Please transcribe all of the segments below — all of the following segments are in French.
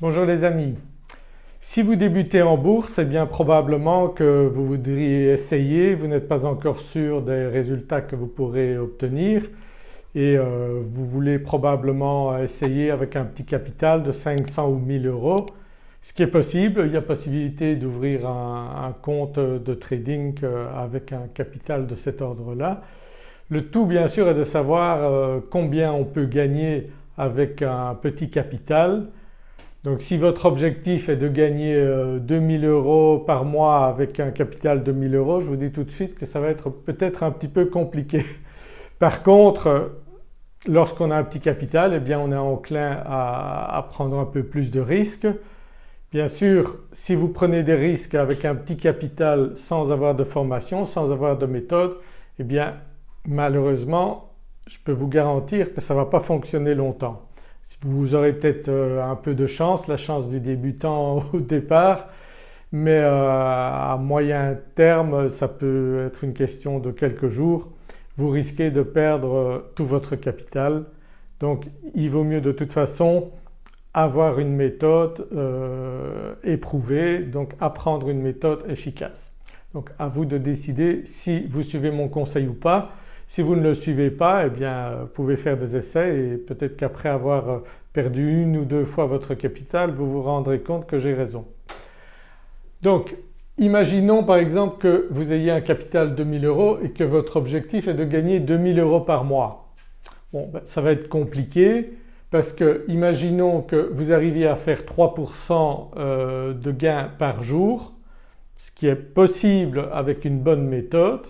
Bonjour les amis. Si vous débutez en bourse eh bien probablement que vous voudriez essayer, vous n'êtes pas encore sûr des résultats que vous pourrez obtenir et euh, vous voulez probablement essayer avec un petit capital de 500 ou 1000 euros ce qui est possible. Il y a possibilité d'ouvrir un, compte de trading euh, avec un capital de cet ordre-là. Le tout bien sûr est de savoir euh, combien on peut gagner avec un petit capital. Donc si votre objectif est de gagner 2000 euros par mois avec un capital de 1000 euros, je vous dis tout de suite que ça va être peut-être un petit peu compliqué. Par contre lorsqu'on a un petit capital eh bien on est enclin à, prendre un peu plus de risques. Bien sûr si vous prenez des risques avec un petit capital sans avoir de formation, sans avoir de méthode eh bien malheureusement je peux vous garantir que ça ne va pas fonctionner longtemps. Vous aurez peut-être euh, un peu de chance, la chance du débutant au départ mais euh, à moyen terme ça peut être une question de quelques jours vous risquez de perdre euh, tout votre capital. Donc il vaut mieux de toute façon avoir une méthode éprouvée, donc apprendre une méthode efficace. Donc à vous de décider si vous suivez mon conseil ou pas. Si vous ne le suivez pas eh bien vous pouvez faire des essais et peut-être qu'après avoir euh, perdu une ou deux fois votre capital vous vous rendrez compte que j'ai raison. Donc Imaginons par exemple que vous ayez un capital de 1000 euros et que votre objectif est de gagner 2000 euros par mois. Bon ben, ça va être compliqué parce que imaginons que vous arriviez à faire 3% euh, de gains par jour, ce qui est possible avec une bonne méthode.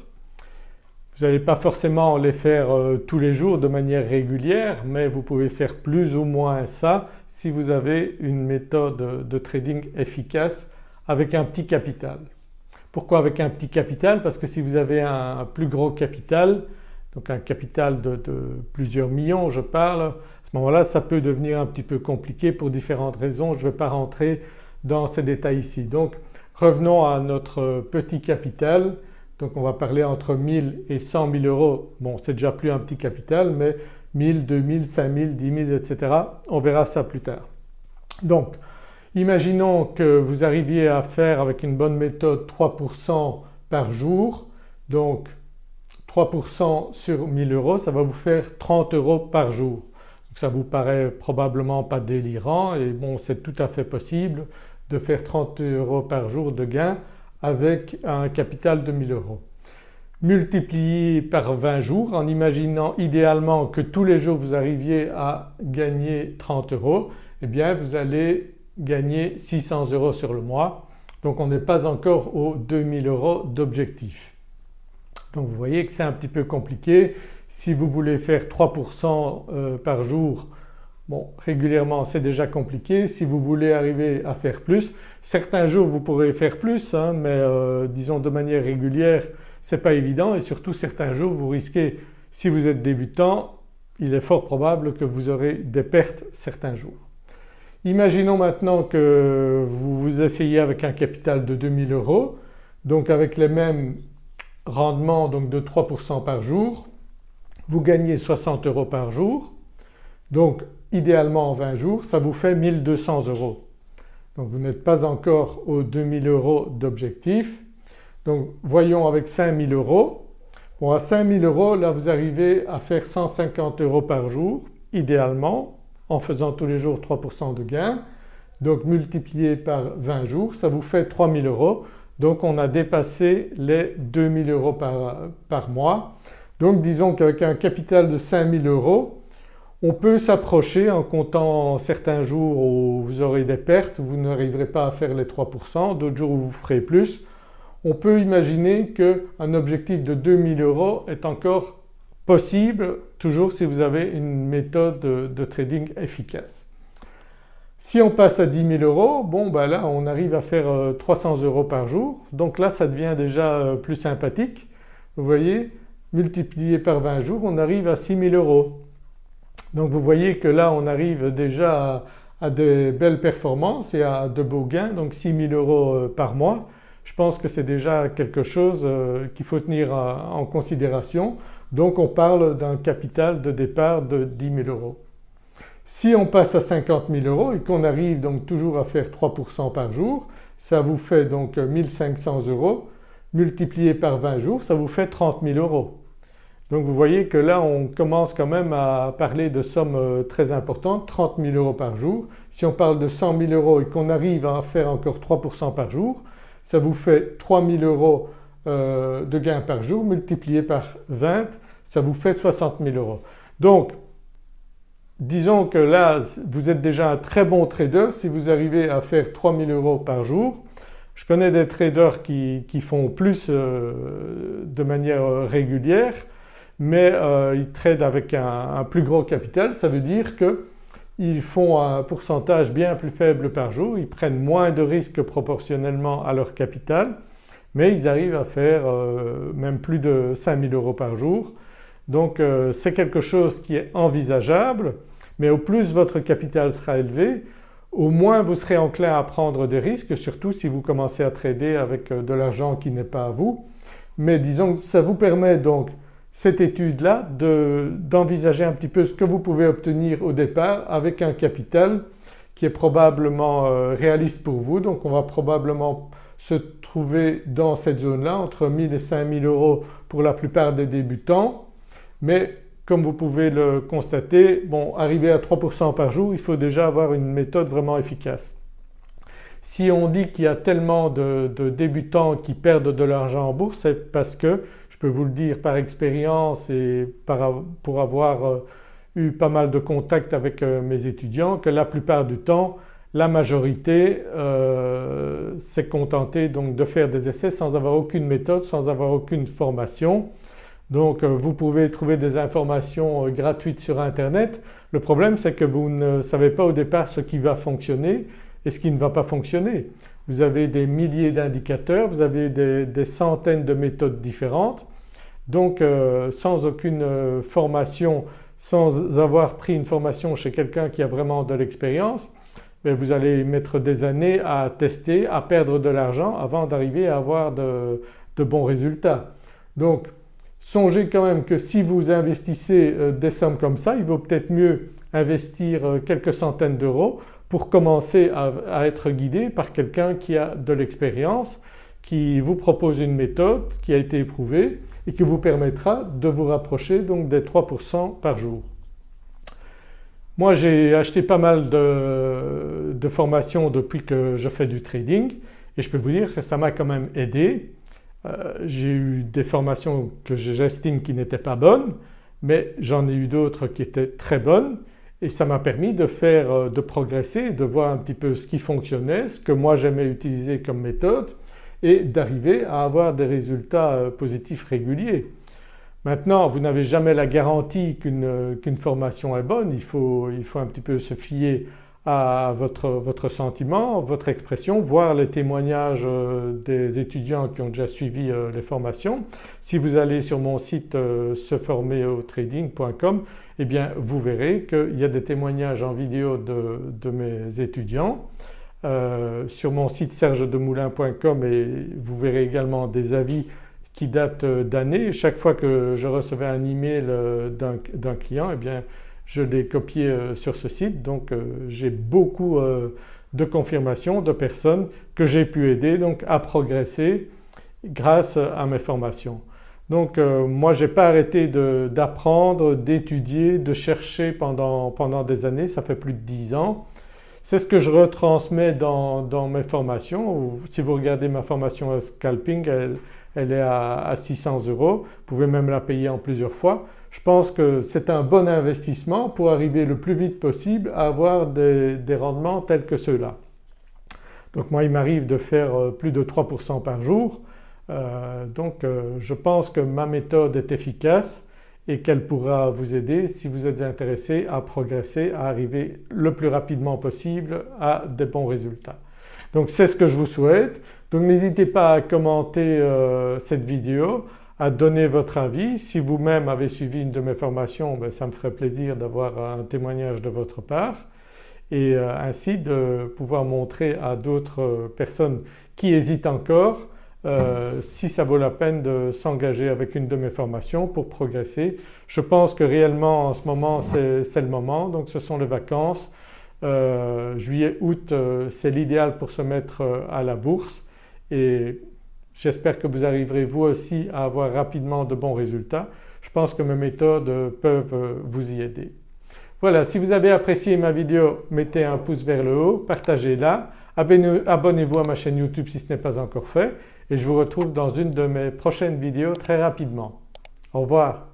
Vous n'allez pas forcément les faire euh, tous les jours de manière régulière mais vous pouvez faire plus ou moins ça si vous avez une méthode de trading efficace avec un petit capital. Pourquoi avec un petit capital? Parce que si vous avez un plus gros capital, donc un capital de, plusieurs millions je parle, à ce moment-là ça peut devenir un petit peu compliqué pour différentes raisons, je ne vais pas rentrer dans ces détails ici. Donc revenons à notre petit capital, donc on va parler entre 1000 et 100 000 euros, bon c'est déjà plus un petit capital mais 1000, 2000, 5000, 10 000 etc. on verra ça plus tard. Donc Imaginons que vous arriviez à faire avec une bonne méthode 3% par jour donc 3% sur 1000 euros ça va vous faire 30 euros par jour. Donc ça vous paraît probablement pas délirant et bon c'est tout à fait possible de faire 30 euros par jour de gain avec un capital de 1000 euros. Multiplié par 20 jours en imaginant idéalement que tous les jours vous arriviez à gagner 30 euros eh bien vous allez gagner 600 euros sur le mois donc on n'est pas encore aux 2000 euros d'objectif. Donc vous voyez que c'est un petit peu compliqué. Si vous voulez faire 3% euh, par jour, bon régulièrement c'est déjà compliqué. Si vous voulez arriver à faire plus, certains jours vous pourrez faire plus hein, mais euh, disons de manière régulière ce n'est pas évident et surtout certains jours vous risquez, si vous êtes débutant, il est fort probable que vous aurez des pertes certains jours. Imaginons maintenant que vous vous essayez avec un capital de 2000 euros donc avec les mêmes rendements donc de 3% par jour, vous gagnez 60 euros par jour donc idéalement en 20 jours ça vous fait 1200 euros. Donc vous n'êtes pas encore aux 2000 euros d'objectif. Donc voyons avec 5000 euros. Bon à 5000 euros là vous arrivez à faire 150 euros par jour idéalement en faisant tous les jours 3% de gain donc multiplié par 20 jours ça vous fait 3000 euros donc on a dépassé les 2000 euros par, par mois. Donc disons qu'avec un capital de 5000 euros on peut s'approcher en comptant certains jours où vous aurez des pertes, vous n'arriverez pas à faire les 3%, d'autres jours où vous ferez plus. On peut imaginer qu'un objectif de 2000 euros est encore possible toujours si vous avez une méthode de, trading efficace. Si on passe à 10 000 euros, bon ben là on arrive à faire 300 euh, euros par jour donc là ça devient déjà euh, plus sympathique. Vous voyez multiplié par 20 jours on arrive à 6 000 euros. Donc vous voyez que là on arrive déjà à, à des belles performances et à de beaux gains donc 6 000 euros euh, par mois. Je pense que c'est déjà quelque chose qu'il faut tenir en considération donc on parle d'un capital de départ de 10 000 euros. Si on passe à 50 000 euros et qu'on arrive donc toujours à faire 3% par jour, ça vous fait donc 1500 euros multiplié par 20 jours, ça vous fait 30 000 euros. Donc vous voyez que là on commence quand même à parler de sommes euh, très importantes, 30 000 euros par jour. Si on parle de 100 000 euros et qu'on arrive à en faire encore 3% par jour, ça vous fait 3 000 euros euh, de gains par jour multiplié par 20, ça vous fait 60 000 euros. Donc disons que là vous êtes déjà un très bon trader si vous arrivez à faire 3 000 euros par jour. Je connais des traders qui, font plus euh, de manière régulière mais euh, ils tradent avec un, plus gros capital, ça veut dire qu'ils font un pourcentage bien plus faible par jour, ils prennent moins de risques proportionnellement à leur capital mais ils arrivent à faire euh, même plus de 5000 euros par jour. Donc euh, c'est quelque chose qui est envisageable mais au plus votre capital sera élevé au moins vous serez enclin à prendre des risques surtout si vous commencez à trader avec de l'argent qui n'est pas à vous. Mais disons que ça vous permet donc cette étude-là d'envisager un petit peu ce que vous pouvez obtenir au départ avec un capital qui est probablement euh, réaliste pour vous. Donc on va probablement se trouver dans cette zone-là entre 1000 et 5000 euros pour la plupart des débutants. Mais comme vous pouvez le constater, bon arriver à 3% par jour il faut déjà avoir une méthode vraiment efficace. Si on dit qu'il y a tellement de, débutants qui perdent de l'argent en bourse c'est parce que, peux vous le dire par expérience et pour avoir euh, eu pas mal de contacts avec euh, mes étudiants que la plupart du temps la majorité euh, s'est contentée donc de faire des essais sans avoir aucune méthode, sans avoir aucune formation. Donc vous pouvez trouver des informations gratuites sur internet. Le problème c'est que vous ne savez pas au départ ce qui va fonctionner et ce qui ne va pas fonctionner. Vous avez des milliers d'indicateurs, vous avez des, centaines de méthodes différentes donc euh, sans aucune euh, formation, sans avoir pris une formation chez quelqu'un qui a vraiment de l'expérience, ben, vous allez mettre des années à tester, à perdre de l'argent avant d'arriver à avoir de, bons résultats. Donc songez quand même que si vous investissez euh, des sommes comme ça, il vaut peut-être mieux investir quelques centaines d'euros pour commencer à, être guidé par quelqu'un qui a de l'expérience, qui vous propose une méthode qui a été éprouvée et qui vous permettra de vous rapprocher donc des 3% par jour. Moi j'ai acheté pas mal de, formations depuis que je fais du trading et je peux vous dire que ça m'a quand même aidé. Euh, j'ai eu des formations que j'estime qui n'étaient pas bonnes mais j'en ai eu d'autres qui étaient très bonnes et ça m'a permis de faire, euh, de progresser, de voir un petit peu ce qui fonctionnait, ce que moi j'aimais utiliser comme méthode et d'arriver à avoir des résultats euh, positifs réguliers. Maintenant vous n'avez jamais la garantie qu'une formation est bonne, il faut, il faut un petit peu se fier à votre, sentiment, votre expression, voir les témoignages euh, des étudiants qui ont déjà suivi euh, les formations. Si vous allez sur mon site euh, seformerautrading.com eh bien vous verrez qu'il y a des témoignages en vidéo de, mes étudiants. sur mon site sergedemoulin.com et vous verrez également des avis qui datent d'années. Chaque fois que je recevais un email d'un client eh bien je l'ai copié euh, sur ce site donc euh, j'ai beaucoup euh, de confirmations de personnes que j'ai pu aider donc à progresser grâce à mes formations. Donc moi je n'ai pas arrêté d'apprendre, d'étudier, de chercher pendant, pendant, des années, ça fait plus de 10 ans. C'est ce que je retransmets dans, dans, mes formations. Si vous regardez ma formation scalping elle, elle est à, 600 euros, vous pouvez même la payer en plusieurs fois. Je pense que c'est un bon investissement pour arriver le plus vite possible à avoir des, rendements tels que ceux-là. Donc moi il m'arrive de faire euh, plus de 3% par jour euh, donc euh, je pense que ma méthode est efficace et qu'elle pourra vous aider si vous êtes intéressé à progresser, à arriver le plus rapidement possible à des bons résultats. Donc c'est ce que je vous souhaite. Donc n'hésitez pas à commenter euh, cette vidéo, à donner votre avis. Si vous-même avez suivi une de mes formations ben, ça me ferait plaisir d'avoir un témoignage de votre part et euh, ainsi de pouvoir montrer à d'autres personnes qui hésitent encore euh, si ça vaut la peine de s'engager avec une de mes formations pour progresser. Je pense que réellement en ce moment c'est le moment donc ce sont les vacances. Euh, juillet, août c'est l'idéal pour se mettre à la bourse et j'espère que vous arriverez vous aussi à avoir rapidement de bons résultats. Je pense que mes méthodes peuvent vous y aider. Voilà, si vous avez apprécié ma vidéo mettez un pouce vers le haut, partagez-la, abonnez-vous à ma chaîne YouTube si ce n'est pas encore fait et je vous retrouve dans une de mes prochaines vidéos très rapidement. Au revoir.